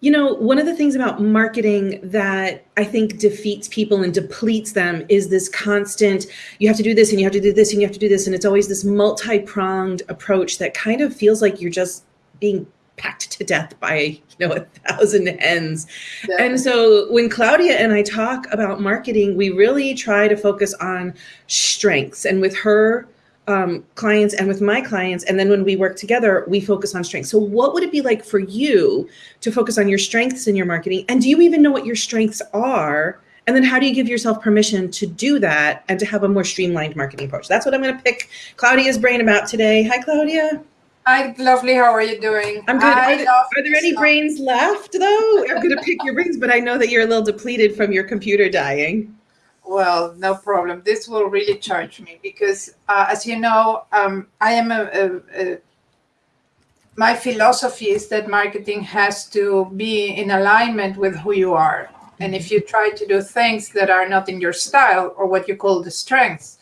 You know, one of the things about marketing that I think defeats people and depletes them is this constant, you have to do this and you have to do this and you have to do this. And it's always this multi pronged approach that kind of feels like you're just being packed to death by, you know, a thousand hens. Yeah. And so when Claudia and I talk about marketing, we really try to focus on strengths. And with her, um, clients and with my clients. And then when we work together, we focus on strengths. So what would it be like for you to focus on your strengths in your marketing? And do you even know what your strengths are? And then how do you give yourself permission to do that and to have a more streamlined marketing approach? That's what I'm going to pick Claudia's brain about today. Hi, Claudia. Hi, lovely. How are you doing? I'm good. Are, there, are there any brains left, though? I'm going to pick your brains, but I know that you're a little depleted from your computer dying. Well, no problem. This will really charge me because, uh, as you know, um, I am a, a, a, My philosophy is that marketing has to be in alignment with who you are. And if you try to do things that are not in your style or what you call the strengths,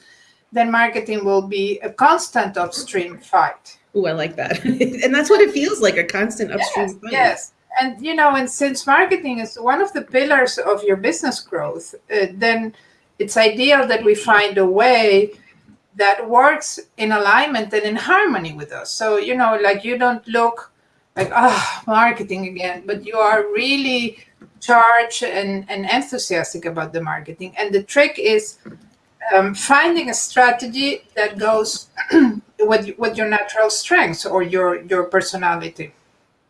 then marketing will be a constant upstream fight. Oh, I like that. and that's what it feels like, a constant upstream yes, fight. Yes. And, you know, and since marketing is one of the pillars of your business growth, uh, then it's ideal that we find a way that works in alignment and in harmony with us. So, you know, like you don't look like, ah, oh, marketing again, but you are really charged and, and enthusiastic about the marketing. And the trick is um, finding a strategy that goes with, with your natural strengths or your, your personality.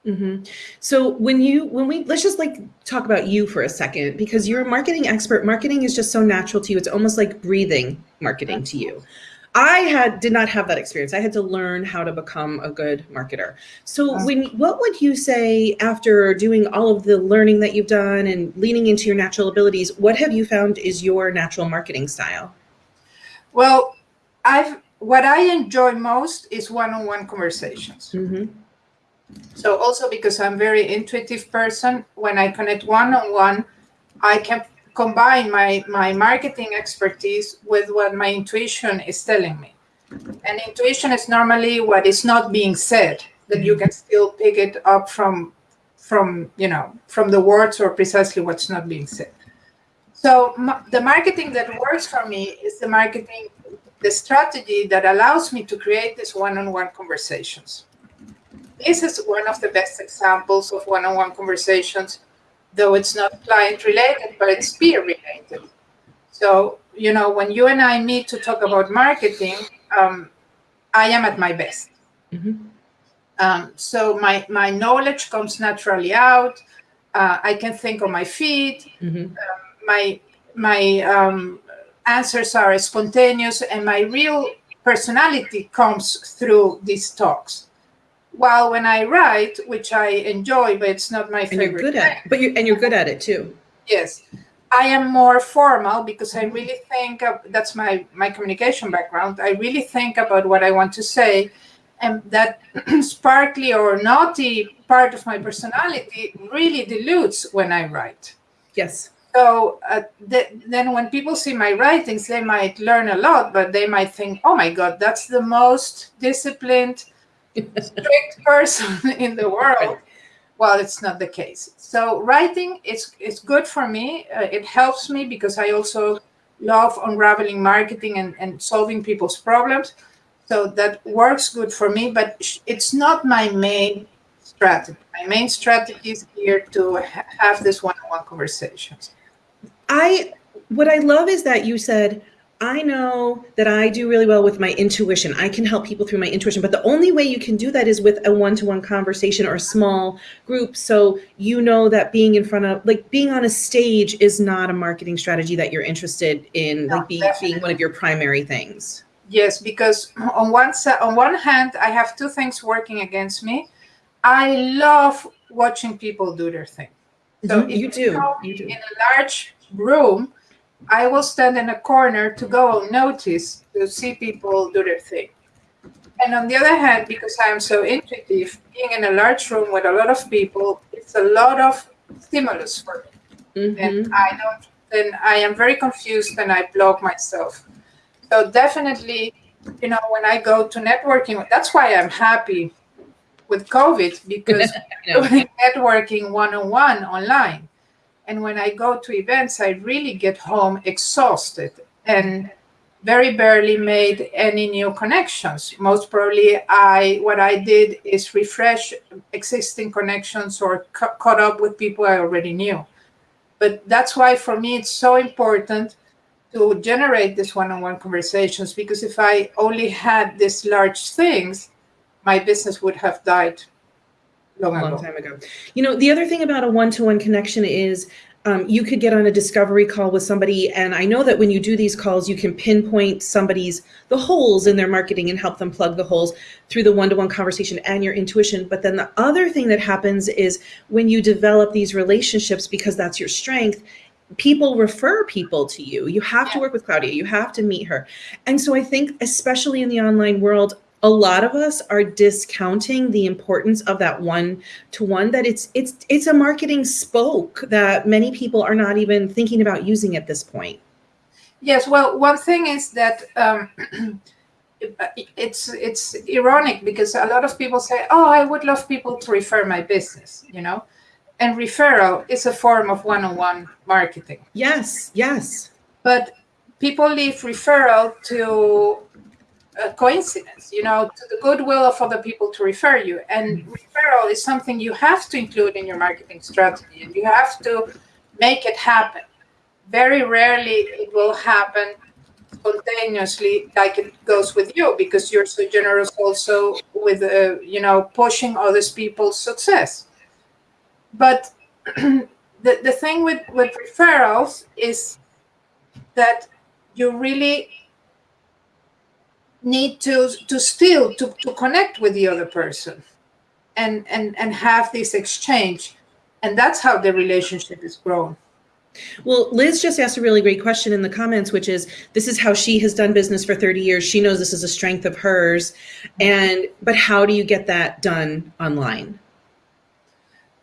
Mm-hmm. So when you when we let's just like talk about you for a second because you're a marketing expert. Marketing is just so natural to you. It's almost like breathing marketing to you. I had did not have that experience. I had to learn how to become a good marketer. So when what would you say after doing all of the learning that you've done and leaning into your natural abilities, what have you found is your natural marketing style? Well, I've what I enjoy most is one-on-one conversations. Mm-hmm so also because I'm very intuitive person, when I connect one-on-one, I can combine my, my marketing expertise with what my intuition is telling me. And intuition is normally what is not being said, that you can still pick it up from, from, you know, from the words or precisely what's not being said. So the marketing that works for me is the marketing, the strategy that allows me to create these one-on-one -on -one conversations. This is one of the best examples of one-on-one conversations, though it's not client related, but it's peer related. So, you know, when you and I meet to talk about marketing, um, I am at my best. Mm -hmm. um, so my, my knowledge comes naturally out. Uh, I can think on my feet. Mm -hmm. uh, my my um, answers are spontaneous and my real personality comes through these talks. While when I write, which I enjoy, but it's not my and favorite. you're good at, but you and you're good at it too. Yes, I am more formal because I really think of, that's my my communication background. I really think about what I want to say, and that sparkly or naughty part of my personality really dilutes when I write. Yes. So uh, th then when people see my writings, they might learn a lot, but they might think, oh my God, that's the most disciplined, strict person in the world. Well, it's not the case. So writing is, is good for me. Uh, it helps me because I also love unraveling marketing and, and solving people's problems. So that works good for me, but it's not my main strategy. My main strategy is here to ha have this one-on-one -on -one conversations. I, what I love is that you said, I know that I do really well with my intuition. I can help people through my intuition, but the only way you can do that is with a one-to-one -one conversation or a small group. So you know that being in front of, like being on a stage is not a marketing strategy that you're interested in, no, like being, being one of your primary things. Yes, because on one side, on one hand, I have two things working against me. I love watching people do their thing. So you do. You do. In a large room, I will stand in a corner to go unnoticed to see people do their thing. And on the other hand, because I am so intuitive, being in a large room with a lot of people, it's a lot of stimulus for me. Mm -hmm. And I don't, then I am very confused and I block myself. So definitely, you know, when I go to networking, that's why I'm happy with COVID because doing networking one-on-one online. And when I go to events, I really get home exhausted and very barely made any new connections. Most probably, I what I did is refresh existing connections or caught up with people I already knew. But that's why for me it's so important to generate this one-on-one conversations because if I only had these large things, my business would have died long, long time ago. You know, the other thing about a one-to-one connection is um, you could get on a discovery call with somebody. And I know that when you do these calls, you can pinpoint somebody's, the holes in their marketing and help them plug the holes through the one-to-one conversation and your intuition. But then the other thing that happens is when you develop these relationships, because that's your strength, people refer people to you. You have to work with Claudia. You have to meet her. And so I think, especially in the online world, a lot of us are discounting the importance of that one to one that it's it's it's a marketing spoke that many people are not even thinking about using at this point. Yes well one thing is that um, it's it's ironic because a lot of people say oh i would love people to refer my business you know? And referral is a form of one-on-one marketing. Yes yes. But people leave referral to a coincidence, you know, to the goodwill of other people to refer you. And mm-hmm. referral is something you have to include in your marketing strategy and you have to make it happen. Very rarely it will happen spontaneously like it goes with you because you're so generous also with, uh, you know, pushing others people's success. But the, the thing with, with referrals is that you really need to to still to, to connect with the other person and and and have this exchange and that's how the relationship is grown well, Liz just asked a really great question in the comments, which is this is how she has done business for 30 years. She knows this is a strength of hers. And but how do you get that done online?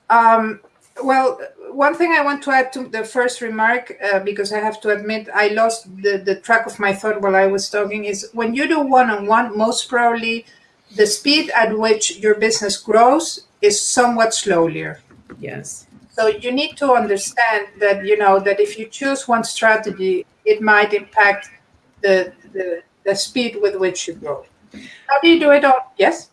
Um, well, one thing I want to add to the first remark, uh, because I have to admit I lost the, the track of my thought while I was talking, is when you do one-on-one, -on -one, most probably the speed at which your business grows is somewhat slower. Yes. So you need to understand that, you know, that if you choose one strategy, it might impact the, the, the speed with which you grow. How do you do it? All? Yes?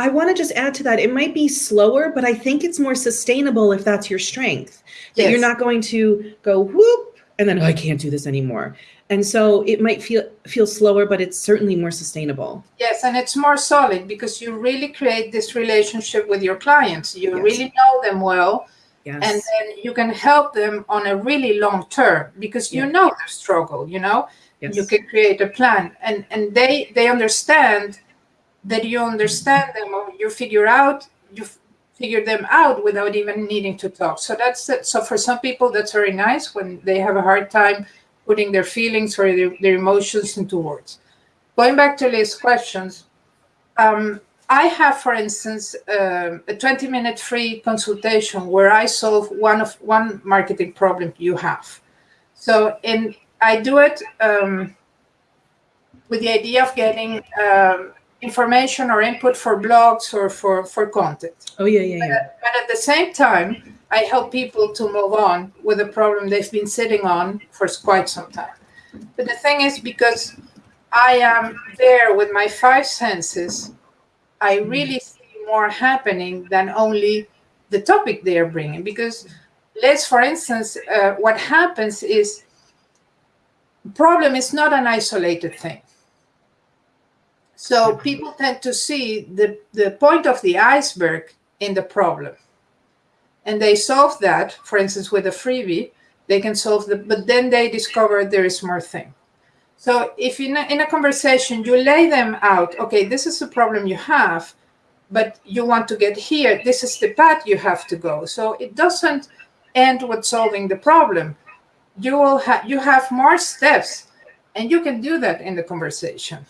I want to just add to that. It might be slower, but I think it's more sustainable if that's your strength. That yes. you're not going to go whoop and then oh, I can't do this anymore. And so it might feel feel slower, but it's certainly more sustainable. Yes, and it's more solid because you really create this relationship with your clients. You yes. really know them well. Yes. And then you can help them on a really long term because you yeah. know their struggle, you know. Yes. You can create a plan and and they they understand that you understand them or you figure out you figure them out without even needing to talk. So that's it. So for some people that's very nice when they have a hard time putting their feelings or their, their emotions into words. Going back to Liz's questions um, I have, for instance, uh, a 20 minute free consultation where I solve one of one marketing problem you have. So in I do it um, with the idea of getting um, information or input for blogs or for, for content. Oh, yeah, yeah, yeah. But, but at the same time, I help people to move on with a problem they've been sitting on for quite some time. But the thing is, because I am there with my five senses, I mm. really see more happening than only the topic they are bringing. Because let's, for instance, uh, what happens is problem is not an isolated thing. So people tend to see the, the point of the iceberg in the problem. And they solve that, for instance, with a freebie, they can solve the, but then they discover there is more thing. So if in a, in a conversation, you lay them out, okay, this is the problem you have, but you want to get here, this is the path you have to go. So it doesn't end with solving the problem. You will have, you have more steps and you can do that in the conversation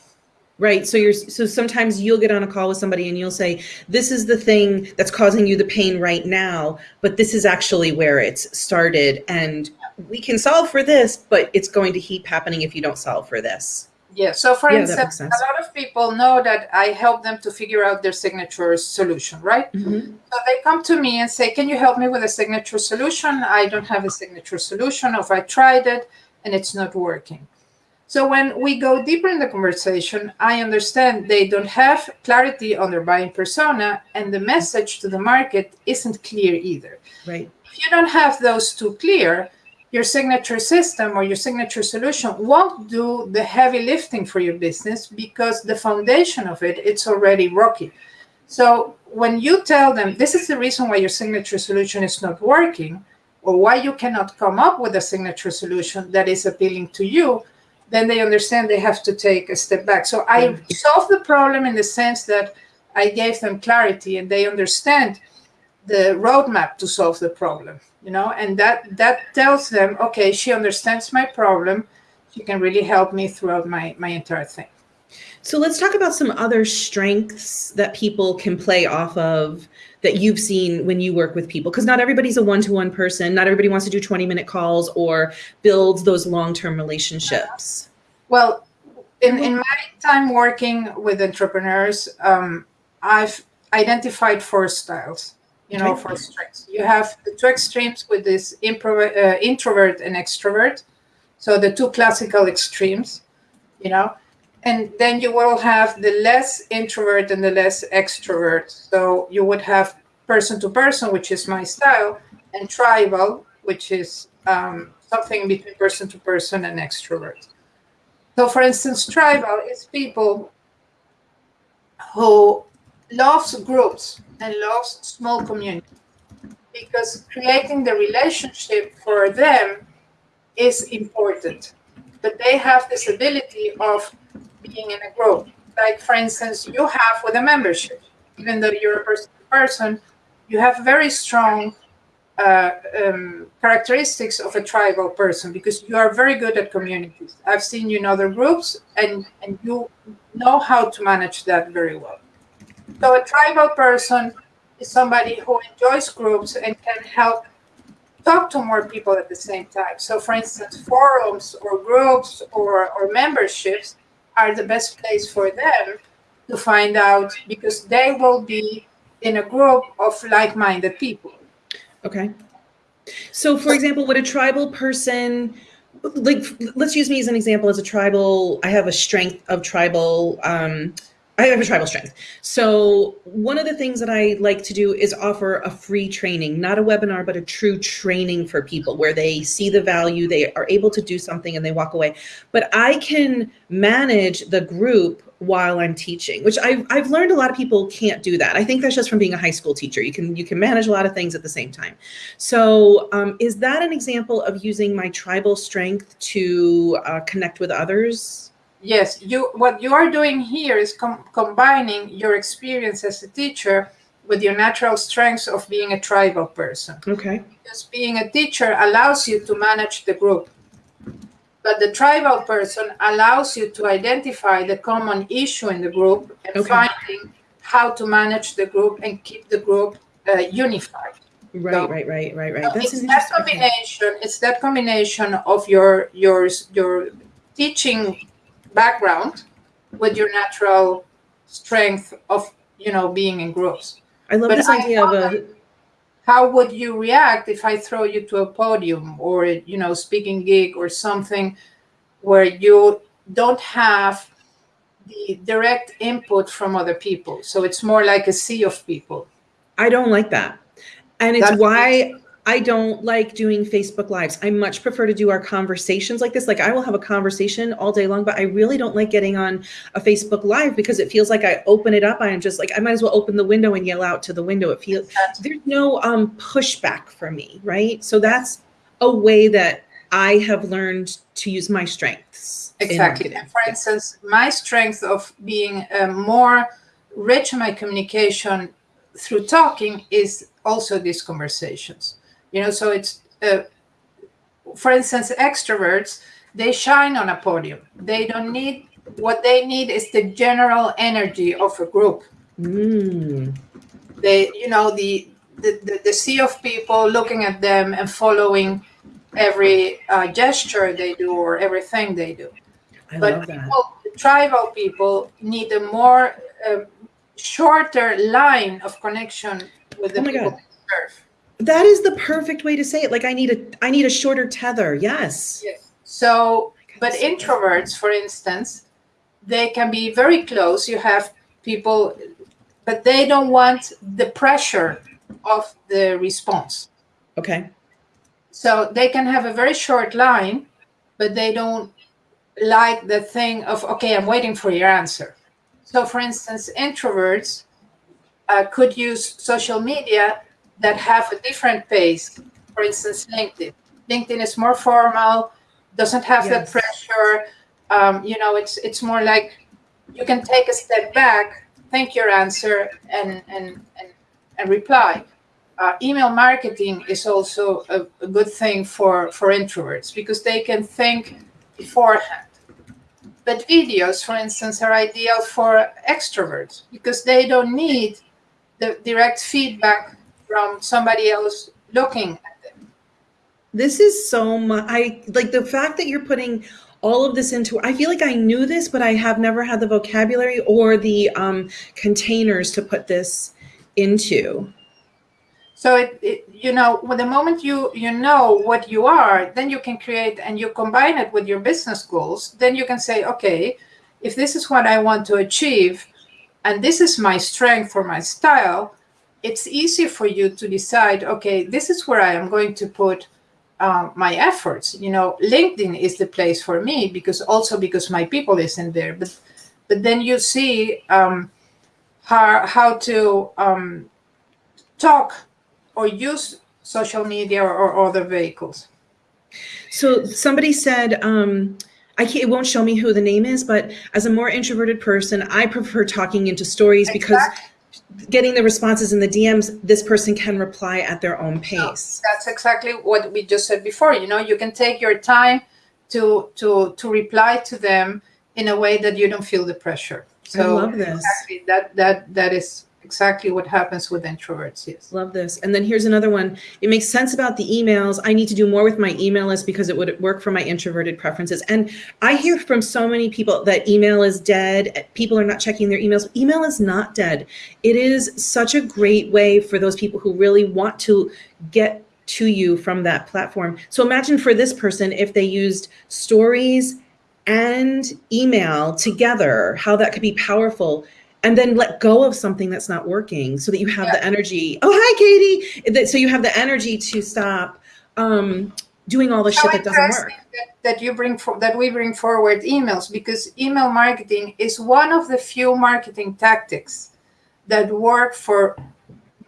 right so you're so sometimes you'll get on a call with somebody and you'll say this is the thing that's causing you the pain right now but this is actually where it's started and we can solve for this but it's going to keep happening if you don't solve for this Yeah. So, for Yeah, instance, a lot of people know that I help them to figure out their signature solution, right? Mhm. So they come to me and say, Can you help me with a signature solution? I don't have a signature solution, or if I tried it and it's not working. So when we go deeper in the conversation, I understand they don't have clarity on their buying persona, and the message to the market isn't clear either. Right. If you don't have those two clear, your signature system or your signature solution won't do the heavy lifting for your business because the foundation of it it's already rocky. So when you tell them this is the reason why your signature solution is not working or why you cannot come up with a signature solution that is appealing to you, then they understand they have to take a step back. So I mm. solve the problem in the sense that I gave them clarity and they understand the roadmap to solve the problem you know and that that tells them okay she understands my problem. She can really help me throughout my my entire thing. So let's talk about some other strengths that people can play off of that you've seen when you work with people? Because not everybody's a one-to-one person. Not everybody wants to do 20 minute calls or build those long-term relationships. Well in, in my time working with entrepreneurs um, i've identified four styles you know four strengths. You have the two extremes with this impro- uh, introvert and extrovert. So the two classical extremes you know and then you will have the less introvert and the less extrovert. So you would have person to person which is my style and tribal which is um, something between person to person and extrovert. So for instance tribal is people who loves groups and loves small community because creating the relationship for them is important. But they have this ability of being in a group. Like for instance you have with a membership even though you're a person person you have very strong uh, um, characteristics of a tribal person because you are very good at communities. I've seen you in other groups and and you know how to manage that very well. So a tribal person is somebody who enjoys groups and can help talk to more people at the same time. So for instance, forums or groups or, or memberships are the best place for them to find out because they will be in a group of like-minded people. okay so for example would a tribal person like let's use me as an example as a tribal i have a strength of tribal um I have a tribal strength. So one of the things that I like to do is offer a free training, not a webinar, but a true training for people where they see the value, they are able to do something and they walk away. But I can manage the group while I'm teaching, which I've, I've learned a lot of people can't do that. I think that's just from being a high school teacher. You can you can manage a lot of things at the same time. So um, is that an example of using my tribal strength to uh, connect with others? Yes, you what you are doing here is com- combining your experience as a teacher with your natural strengths of being a tribal person. Okay. Because being a teacher allows you to manage the group. But the tribal person allows you to identify the common issue in the group and Okay. finding how to manage the group and keep the group uh, unified. Right, So- right, right, right, right. So That's it's that combination. It's that combination of your your your teaching background with your natural strength of you know being in groups. I love But this idea of a How would you react if I throw you to a podium or you know speaking gig or something where you don't have the direct input from other people? So it's more like a sea of people. I don't like that. And it's That's- why I don't like doing Facebook Lives. I much prefer to do our conversations like this. Like I will have a conversation all day long, but I really don't like getting on a Facebook Live because it feels like I open it up. I'm just like, I might as well open the window and yell out to the window. It feels there's no um pushback for me, right? So that's a way that I have learned to use my strengths. Exactly. And for instance, my strength of being uh, more rich in my communication through talking is also these conversations. You know, so it's, uh, for instance, extroverts, they shine on a podium. They don't need, what they need is the general energy of a group. Mm, They, you know, the, the, the, the sea of people looking at them and following every uh, gesture they do or everything they do I but people, tribal people need a more uh, shorter line of connection with the Oh people God. they serve. That is the perfect way to say it. Like I need a I need a shorter tether. Yes. Yes. So, but introverts, for instance, they can be very close. You have people, but they don't want the pressure of the response. Okay. So they can have a very short line, but they don't like the thing of, okay, I'm waiting for your answer. So, for instance, introverts uh, could use social media that have a different pace. For instance, LinkedIn. LinkedIn is more formal, doesn't have that pressure. Um, you know, it's it's more like you can take a step back, think your answer, and and and, and reply. Uh, email marketing is also a, a good thing for for introverts because they can think beforehand. But videos, for instance, are ideal for extroverts because they don't need the direct feedback from somebody else looking at them. This is so much. I like the fact that you're putting all of this into. I feel like I knew this, but I have never had the vocabulary or the um, containers to put this into. So it, it you know, with the moment you you know what you are, then you can create and you combine it with your business goals. Then you can say, okay, if this is what I want to achieve, and this is my strength or my style, it's easy for you to decide, okay, this is where I am going to put um, my efforts. You know, LinkedIn is the place for me because also because my people isn't there. But but then you see um, how how to um, talk or use social media or, or other vehicles. So somebody said, um, I can't, it won't show me who the name is, but as a more introverted person, I prefer talking into stories because getting the responses in the DMs, this person can reply at their own pace. That's exactly what we just said before. You know, you can take your time to to to reply to them in a way that you don't feel the pressure. So I love this. exactly that that that is exactly what happens with introverts. Yes. Love this. And then here's another one. It makes sense about the emails. I need to do more with my email list because it would work for my introverted preferences. And I hear from so many people that email is dead. People are not checking their emails. Email is not dead. It is such a great way for those people who really want to get to you from that platform. So imagine for this person, if they used stories and email together, how that could be powerful and then let go of something that's not working so that you have Yeah. the energy. Oh, hi, Katie. That- So you have the energy to stop um, doing all the So shit that doesn't work. that, that you bring for, that we bring forward emails because email marketing is one of the few marketing tactics that work for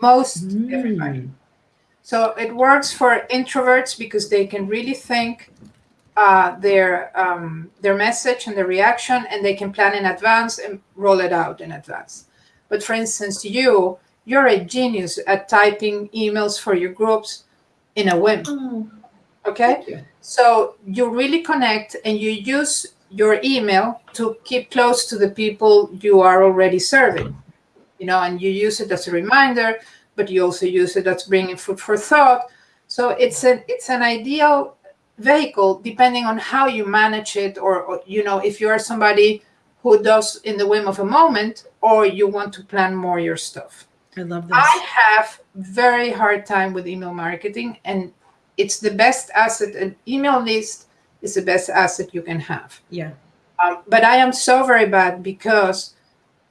most everybody. Mm. So it works for introverts because they can really think uh, their um, their message and their reaction, and they can plan in advance and roll it out in advance. But for instance, you you're a genius at typing emails for your groups in a whim. Oh, Okay, you. so you really connect and you use your email to keep close to the people you are already serving. You know, and you use it as a reminder, but you also use it as bringing food for thought. So it's an it's an ideal vehicle depending on how you manage it, or, or you know, if you are somebody who does in the whim of a moment, or you want to plan more your stuff. I love this. I have very hard time with email marketing and it's the best asset an email list is the best asset you can have yeah. um, but i am so very bad because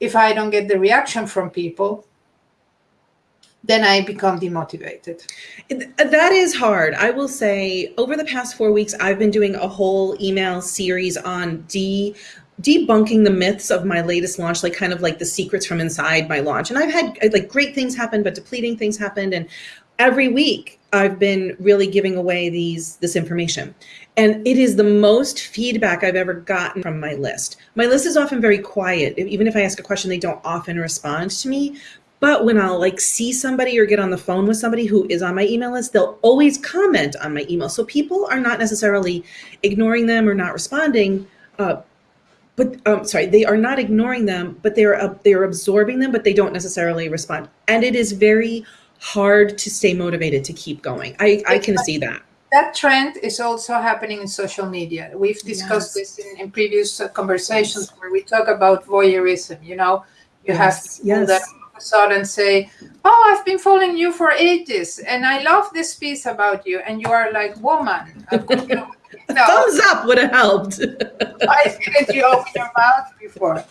if i don't get the reaction from people then i become demotivated That is hard. I will say over the past four weeks, I've been doing a whole email series on de debunking the myths of my latest launch, like kind of like the secrets from inside my launch. And I've had like great things happen, but depleting things happened. And every week I've been really giving away these this information. And it is the most feedback I've ever gotten from my list. My list is often very quiet. Even if I ask a question, they don't often respond to me. But when I'll like see somebody or get on the phone with somebody who is on my email list, they'll always comment on my email. So people are not necessarily ignoring them or not responding. Uh, but um, sorry, they are not ignoring them, but they're uh, they're absorbing them, but they don't necessarily respond. And it is very hard to stay motivated to keep going. I, I can see that. that trend is also happening in social media. We've discussed Yes. this in, in previous uh, conversations where we talk about voyeurism. You know, you have Yes, people yes. that all of a sudden say, "Oh, I've been following you for ages, and I love this piece about you," and you are like, "Woman, no, Thumbs up would have helped. I didn't you open your mouth before?"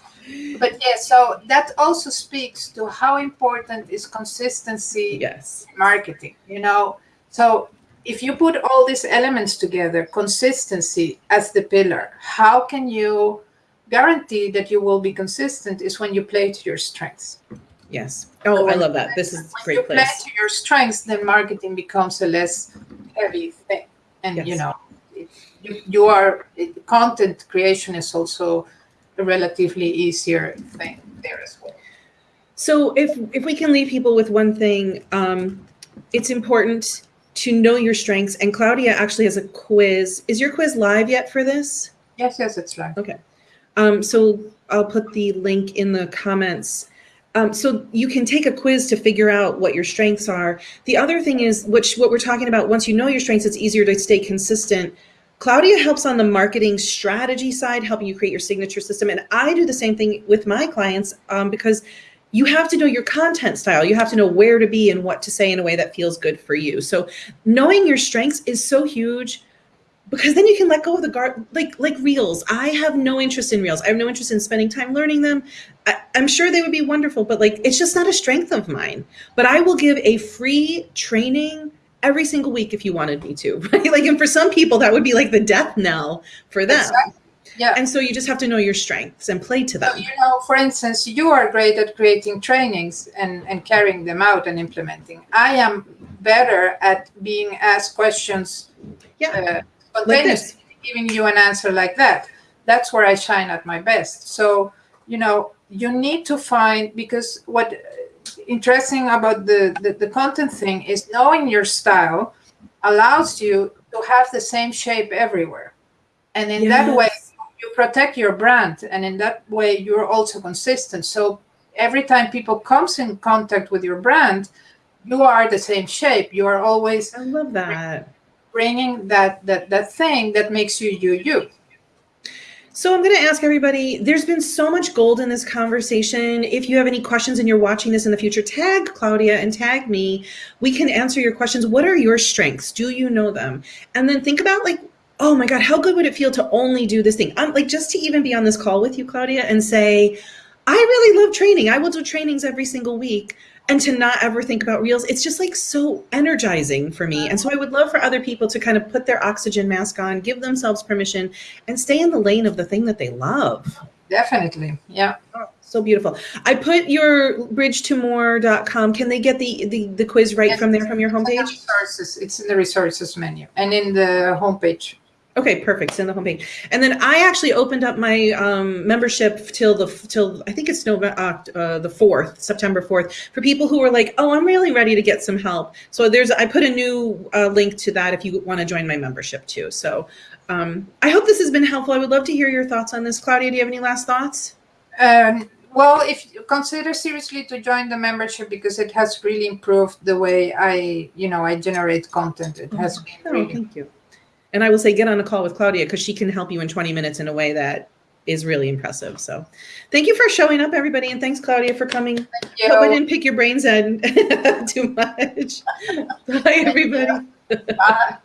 But yeah, so that also speaks to how important is consistency yes. marketing. You know, so if you put all these elements together, consistency as the pillar, how can you guarantee that you will be consistent? Is when you play to your strengths. Yes. Oh, I love that. This is a great you play place. to your strengths, then marketing becomes a less heavy thing. And you know, you, you are content creation is also a relatively easier thing there as well. So if if we can leave people with one thing, um, it's important to know your strengths. And Claudia actually has a quiz. Is your quiz live yet for this? Yes, yes, it's right. Um, so I'll put the link in the comments. Um, so you can take a quiz to figure out what your strengths are. The other thing is, which what we're talking about, once you know your strengths, it's easier to stay consistent. Claudia helps on the marketing strategy side, helping you create your signature system. And I do the same thing with my clients um, because you have to know your content style. You have to know where to be and what to say in a way that feels good for you. So knowing your strengths is so huge because then you can let go of the guard like like reels. I have no interest in reels. I have no interest in spending time learning them. I, i'm sure they would be wonderful but like it's just not a strength of mine. But i will give a free training every single week if you wanted me to right? Like and for some people that would be like the death knell for them. Exactly. Yeah. and so you just have to know your strengths and play to So, them. you know, for instance, you are great at creating trainings and, and carrying them out and implementing. I am better at being asked questions yeah. uh, spontaneously, giving you an answer like that. That's where I shine at my best. So, you know, you need to find because what interesting about the, the, the content thing is knowing your style allows you to have the same shape everywhere. And in that way, you protect your brand and in that way you're also consistent so every time people comes in contact with your brand you are the same shape you are always i love that bringing that that that thing that makes you you you So I'm going to ask everybody, there's been so much gold in this conversation. If you have any questions and you're watching this in the future, tag Claudia and tag me. We can answer your questions. What are your strengths? Do you know them? And then think about like, oh my God, how good would it feel to only do this thing? I'm like just to even be on this call with you, Claudia, and say, I really love training. I will do trainings every single week. And to not ever think about reels, it's just like so energizing for me. And so I would love for other people to kind of put their oxygen mask on, give themselves permission, and stay in the lane of the thing that they love. definitely yeah oh, So beautiful. I put your bridge to more.com. Can they get the, the, the quiz right Yes. from there from your It's in the homepage? resources it's in the resources menu and in the homepage Okay, perfect. Send the homepage. And then I actually opened up my um, membership till the till I think it's November uh, uh, the fourth, September fourth, for people who are like, oh, I'm really ready to get some help. So there's I put a new uh, link to that if you want to join my membership too. So um, I hope this has been helpful. I would love to hear your thoughts on this. Claudia, do you have any last thoughts? um, well if you consider seriously to join the membership because it has really improved the way i you know i generate content it has been Oh, really thank you. And I will say, get on a call with Claudia because she can help you in 20 minutes in a way that is really impressive. So thank you for showing up, everybody. And thanks, Claudia, for coming. you Hope I didn't pick your brains Ed, too much. Bye, everybody. Bye.